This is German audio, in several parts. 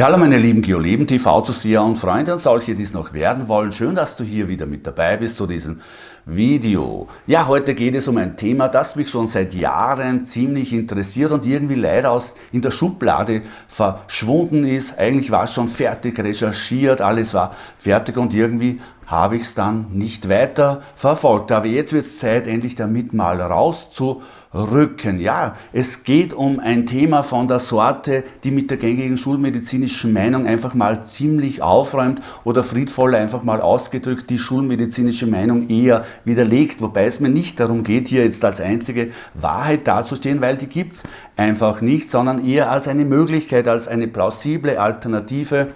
Ja, hallo meine lieben Geoleben TV Zuseher und Freunde und solche, die es noch werden wollen. Schön, dass du hier wieder mit dabei bist zu diesem Video. Ja, heute geht es um ein Thema, das mich schon seit Jahren ziemlich interessiert und irgendwie leider aus in der Schublade verschwunden ist. Eigentlich war es schon fertig recherchiert, alles war fertig und irgendwie habe ich es dann nicht weiter verfolgt. Aber jetzt wird es Zeit, endlich damit mal rauszu Rücken. Ja, es geht um ein Thema von der Sorte, die mit der gängigen schulmedizinischen Meinung einfach mal ziemlich aufräumt oder friedvoll einfach mal ausgedrückt die schulmedizinische Meinung eher widerlegt. Wobei es mir nicht darum geht, hier jetzt als einzige Wahrheit dazustehen, weil die gibt es einfach nicht, sondern eher als eine Möglichkeit, als eine plausible Alternative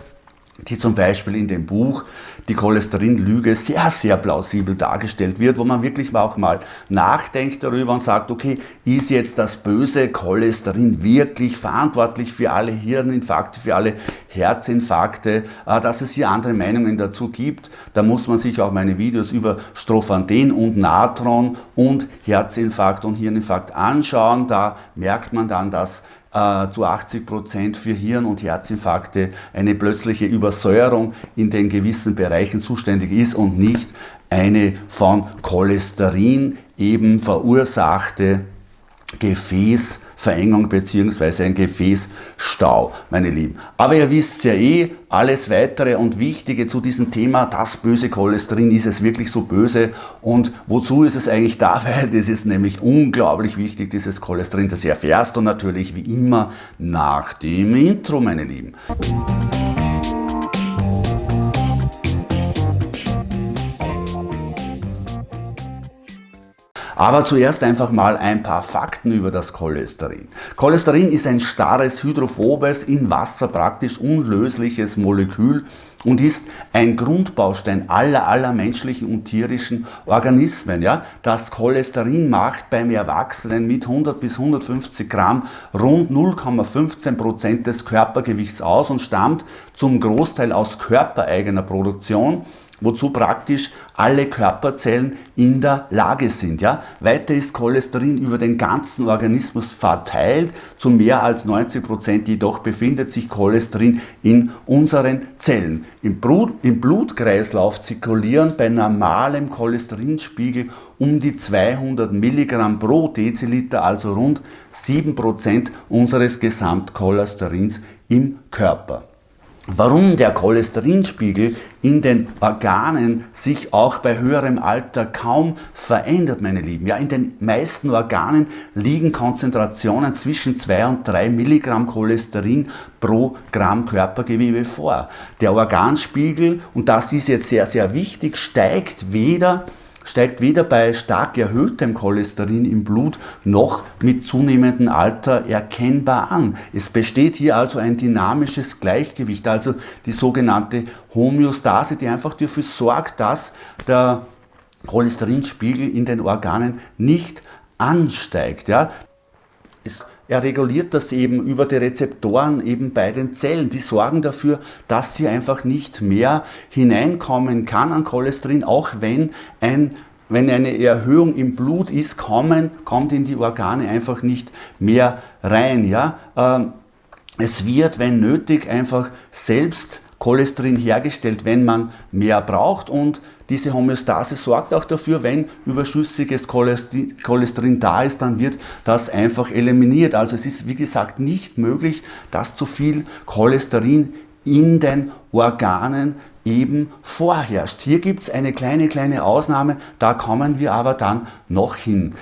die zum Beispiel in dem Buch Die Cholesterinlüge sehr, sehr plausibel dargestellt wird, wo man wirklich auch mal nachdenkt darüber und sagt, okay, ist jetzt das böse Cholesterin wirklich verantwortlich für alle Hirninfarkte, für alle Herzinfarkte, äh, dass es hier andere Meinungen dazu gibt. Da muss man sich auch meine Videos über Strophanten und Natron und Herzinfarkt und Hirninfarkt anschauen. Da merkt man dann, dass äh, zu 80 Prozent für Hirn- und Herzinfarkte eine plötzliche Übersäuerung in den gewissen Bereichen zuständig ist und nicht eine von Cholesterin eben verursachte Gefäß Verengung bzw. ein Gefäßstau, meine Lieben. Aber ihr wisst ja eh, alles weitere und Wichtige zu diesem Thema, das böse Cholesterin, ist es wirklich so böse und wozu ist es eigentlich da? Weil das ist nämlich unglaublich wichtig, dieses Cholesterin, das erfährst du natürlich wie immer nach dem Intro, meine Lieben. Aber zuerst einfach mal ein paar Fakten über das Cholesterin. Cholesterin ist ein starres, hydrophobes, in Wasser praktisch unlösliches Molekül und ist ein Grundbaustein aller, aller menschlichen und tierischen Organismen. Ja? Das Cholesterin macht beim Erwachsenen mit 100 bis 150 Gramm rund 0,15 Prozent des Körpergewichts aus und stammt zum Großteil aus körpereigener Produktion wozu praktisch alle Körperzellen in der Lage sind. Ja? Weiter ist Cholesterin über den ganzen Organismus verteilt, zu mehr als 90 Prozent jedoch befindet sich Cholesterin in unseren Zellen. Im, Blut, Im Blutkreislauf zirkulieren bei normalem Cholesterinspiegel um die 200 Milligramm pro Deziliter, also rund 7% unseres Gesamtcholesterins im Körper. Warum der Cholesterinspiegel in den Organen sich auch bei höherem Alter kaum verändert, meine Lieben. Ja, in den meisten Organen liegen Konzentrationen zwischen 2 und 3 Milligramm Cholesterin pro Gramm Körpergewebe vor. Der Organspiegel, und das ist jetzt sehr, sehr wichtig, steigt weder steigt weder bei stark erhöhtem Cholesterin im Blut noch mit zunehmendem Alter erkennbar an. Es besteht hier also ein dynamisches Gleichgewicht, also die sogenannte Homöostase, die einfach dafür sorgt, dass der Cholesterinspiegel in den Organen nicht ansteigt. Ja. Es er reguliert das eben über die Rezeptoren eben bei den Zellen. Die sorgen dafür, dass hier einfach nicht mehr hineinkommen kann an Cholesterin, auch wenn, ein, wenn eine Erhöhung im Blut ist, kommen, kommt in die Organe einfach nicht mehr rein. Ja? Ähm, es wird, wenn nötig, einfach selbst Cholesterin hergestellt, wenn man mehr braucht und diese Homöostase sorgt auch dafür, wenn überschüssiges Cholesterin da ist, dann wird das einfach eliminiert. Also es ist wie gesagt nicht möglich, dass zu viel Cholesterin in den Organen eben vorherrscht. Hier gibt es eine kleine, kleine Ausnahme, da kommen wir aber dann noch hin.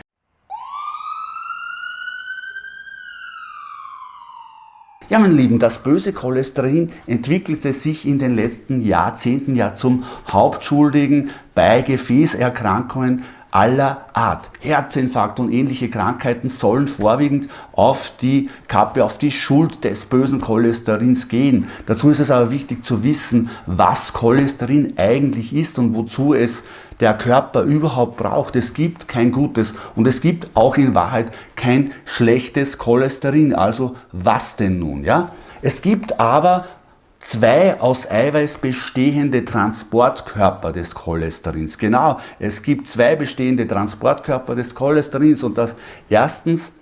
Ja, meine Lieben, das böse Cholesterin entwickelte sich in den letzten Jahrzehnten ja zum Hauptschuldigen bei Gefäßerkrankungen aller Art. Herzinfarkt und ähnliche Krankheiten sollen vorwiegend auf die Kappe, auf die Schuld des bösen Cholesterins gehen. Dazu ist es aber wichtig zu wissen, was Cholesterin eigentlich ist und wozu es der Körper überhaupt braucht. Es gibt kein gutes und es gibt auch in Wahrheit kein schlechtes Cholesterin. Also was denn nun? Ja? Es gibt aber zwei aus Eiweiß bestehende Transportkörper des Cholesterins. Genau, es gibt zwei bestehende Transportkörper des Cholesterins und das erstens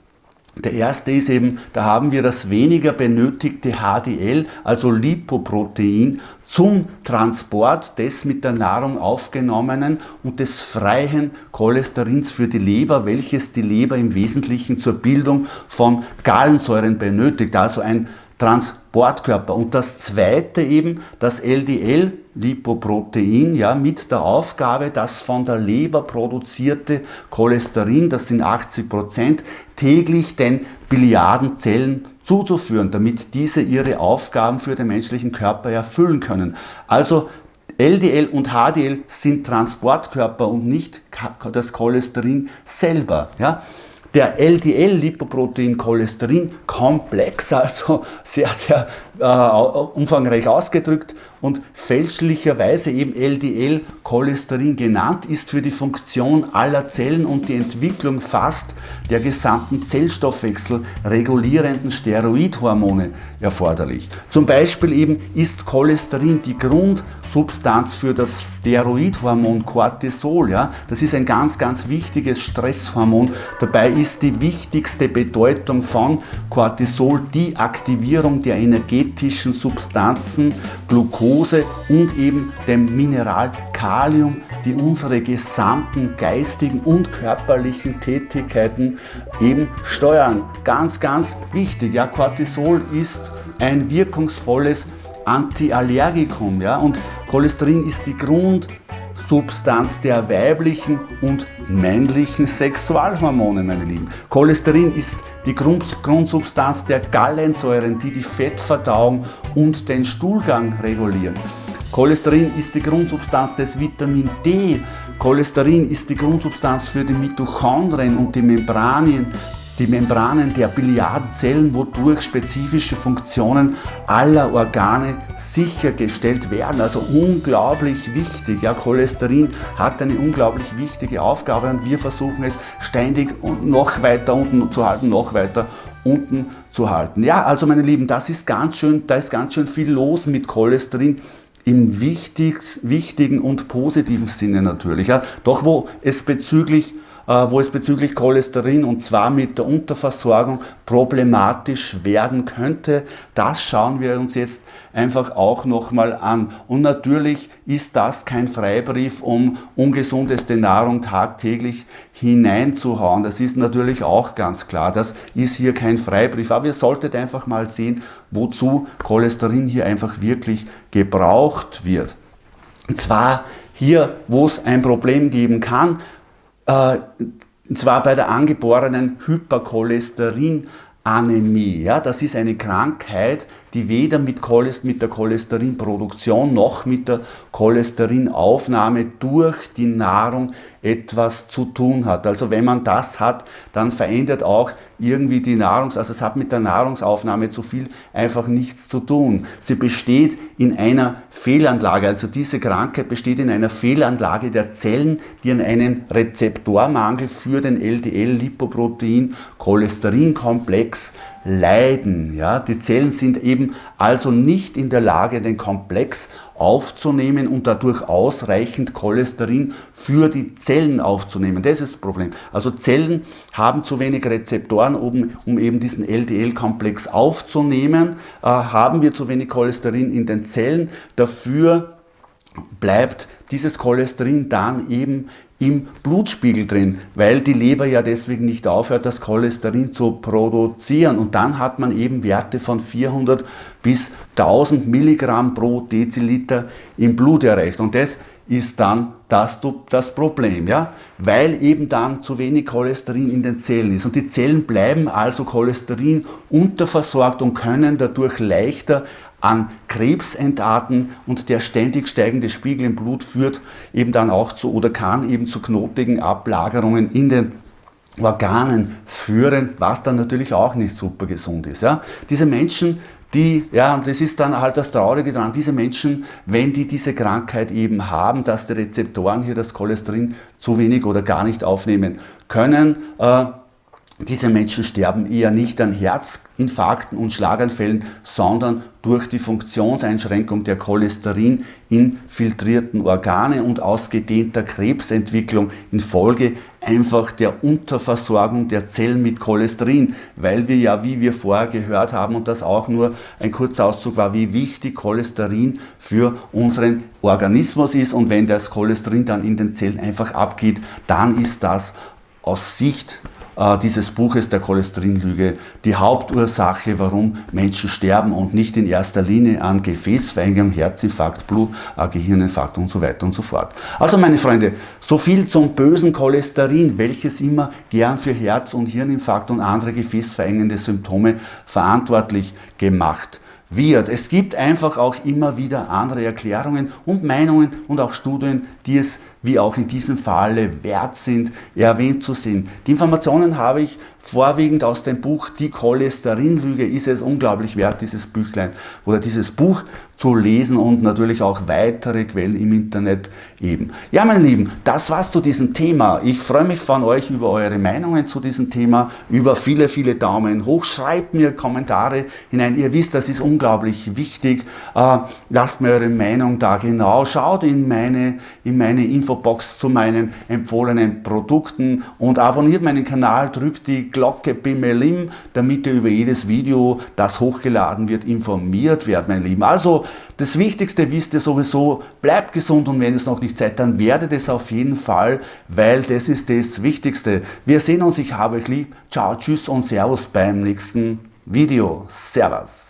Der erste ist eben, da haben wir das weniger benötigte HDL, also Lipoprotein, zum Transport des mit der Nahrung aufgenommenen und des freien Cholesterins für die Leber, welches die Leber im Wesentlichen zur Bildung von Gallensäuren benötigt, also ein Transportkörper. Und das zweite eben, das LDL-Lipoprotein, ja, mit der Aufgabe, das von der Leber produzierte Cholesterin, das sind 80 Prozent, täglich den Billiardenzellen zuzuführen, damit diese ihre Aufgaben für den menschlichen Körper erfüllen können. Also LDL und HDL sind Transportkörper und nicht das Cholesterin selber. Ja? Der LDL-Lipoprotein-Cholesterin-Komplex, also sehr, sehr äh, umfangreich ausgedrückt und fälschlicherweise eben LDL-Cholesterin genannt, ist für die Funktion aller Zellen und die Entwicklung fast der gesamten Zellstoffwechsel regulierenden Steroidhormone erforderlich. Zum Beispiel eben ist Cholesterin die Grundsubstanz für das Steroidhormon Cortisol. Ja? Das ist ein ganz, ganz wichtiges Stresshormon. Dabei ist die wichtigste Bedeutung von Cortisol die Aktivierung der energetischen Substanzen Glucose und eben dem Mineral Kalium, die unsere gesamten geistigen und körperlichen Tätigkeiten eben steuern. Ganz, ganz wichtig. Ja, Cortisol ist ein wirkungsvolles Antiallergikum. Ja, und Cholesterin ist die Grundsubstanz der weiblichen und männlichen Sexualhormone, meine Lieben. Cholesterin ist die Grundsubstanz der Gallensäuren, die die Fettverdauung und den Stuhlgang regulieren. Cholesterin ist die Grundsubstanz des Vitamin D. Cholesterin ist die Grundsubstanz für die Mitochondrien und die Membranien, die Membranen der Billiardzellen, wodurch spezifische Funktionen aller Organe sichergestellt werden. Also unglaublich wichtig. Ja, Cholesterin hat eine unglaublich wichtige Aufgabe und wir versuchen es ständig noch weiter unten zu halten, noch weiter unten zu halten. Ja, also meine Lieben, das ist ganz schön, da ist ganz schön viel los mit Cholesterin im wichtigen und positiven Sinne natürlich. Ja. Doch wo es bezüglich wo es bezüglich Cholesterin und zwar mit der Unterversorgung problematisch werden könnte. Das schauen wir uns jetzt einfach auch nochmal an. Und natürlich ist das kein Freibrief, um ungesundeste Nahrung tagtäglich hineinzuhauen. Das ist natürlich auch ganz klar. Das ist hier kein Freibrief. Aber ihr solltet einfach mal sehen, wozu Cholesterin hier einfach wirklich gebraucht wird. Und zwar hier, wo es ein Problem geben kann, äh, und zwar bei der angeborenen Hypercholesterinanämie. Ja, das ist eine Krankheit, die weder mit, Cholest mit der Cholesterinproduktion noch mit der Cholesterinaufnahme durch die Nahrung etwas zu tun hat. Also wenn man das hat, dann verändert auch irgendwie die Nahrungs-, also es hat mit der Nahrungsaufnahme zu viel einfach nichts zu tun. Sie besteht in einer Fehlanlage, also diese Krankheit besteht in einer Fehlanlage der Zellen, die an einem Rezeptormangel für den LDL-Lipoprotein-Cholesterinkomplex leiden. Ja? Die Zellen sind eben also nicht in der Lage, den Komplex aufzunehmen und dadurch ausreichend Cholesterin für die Zellen aufzunehmen. Das ist das Problem. Also Zellen haben zu wenig Rezeptoren, um, um eben diesen LDL-Komplex aufzunehmen. Äh, haben wir zu wenig Cholesterin in den Zellen. Dafür bleibt dieses Cholesterin dann eben im Blutspiegel drin, weil die Leber ja deswegen nicht aufhört, das Cholesterin zu produzieren. Und dann hat man eben Werte von 400 bis 1000 Milligramm pro Deziliter im Blut erreicht. Und das ist dann das, das Problem, ja? weil eben dann zu wenig Cholesterin in den Zellen ist. Und die Zellen bleiben also Cholesterin unterversorgt und können dadurch leichter an Krebs entarten und der ständig steigende Spiegel im Blut führt eben dann auch zu oder kann eben zu knotigen Ablagerungen in den Organen führen, was dann natürlich auch nicht super gesund ist. Ja? Diese Menschen, die, ja, und das ist dann halt das Traurige dran, diese Menschen, wenn die diese Krankheit eben haben, dass die Rezeptoren hier das Cholesterin zu wenig oder gar nicht aufnehmen können, äh, diese Menschen sterben eher nicht an Herzinfarkten und Schlaganfällen, sondern durch die Funktionseinschränkung der cholesterin-infiltrierten Organe und ausgedehnter Krebsentwicklung infolge einfach der Unterversorgung der Zellen mit Cholesterin, weil wir ja, wie wir vorher gehört haben, und das auch nur ein kurzer Auszug war, wie wichtig Cholesterin für unseren Organismus ist. Und wenn das Cholesterin dann in den Zellen einfach abgeht, dann ist das aus Sicht dieses Buches der Cholesterinlüge die Hauptursache, warum Menschen sterben und nicht in erster Linie an Gefäßverengung, Herzinfarkt, Blut, äh, Gehirninfarkt und so weiter und so fort. Also meine Freunde, so viel zum bösen Cholesterin, welches immer gern für Herz- und Hirninfarkt und andere gefäßverengende Symptome verantwortlich gemacht wird. Es gibt einfach auch immer wieder andere Erklärungen und Meinungen und auch Studien, die es wie auch in diesem Falle wert sind, erwähnt zu sehen. Die Informationen habe ich vorwiegend aus dem Buch Die Cholesterinlüge. Ist es unglaublich wert, dieses Büchlein oder dieses Buch zu lesen und natürlich auch weitere Quellen im Internet eben. Ja, meine Lieben, das war's zu diesem Thema. Ich freue mich von euch über eure Meinungen zu diesem Thema, über viele, viele Daumen hoch. Schreibt mir Kommentare hinein. Ihr wisst, das ist unglaublich wichtig. Äh, lasst mir eure Meinung da genau. Schaut in meine, in meine Infobox zu meinen empfohlenen Produkten und abonniert meinen Kanal, drückt die Glocke Bimmelim, damit ihr über jedes Video, das hochgeladen wird, informiert werdet, meine Lieben. Also das Wichtigste wisst ihr sowieso, bleibt gesund und wenn es noch nicht seid, dann werdet es auf jeden Fall, weil das ist das Wichtigste. Wir sehen uns, ich habe euch lieb. Ciao, tschüss und Servus beim nächsten Video. Servus.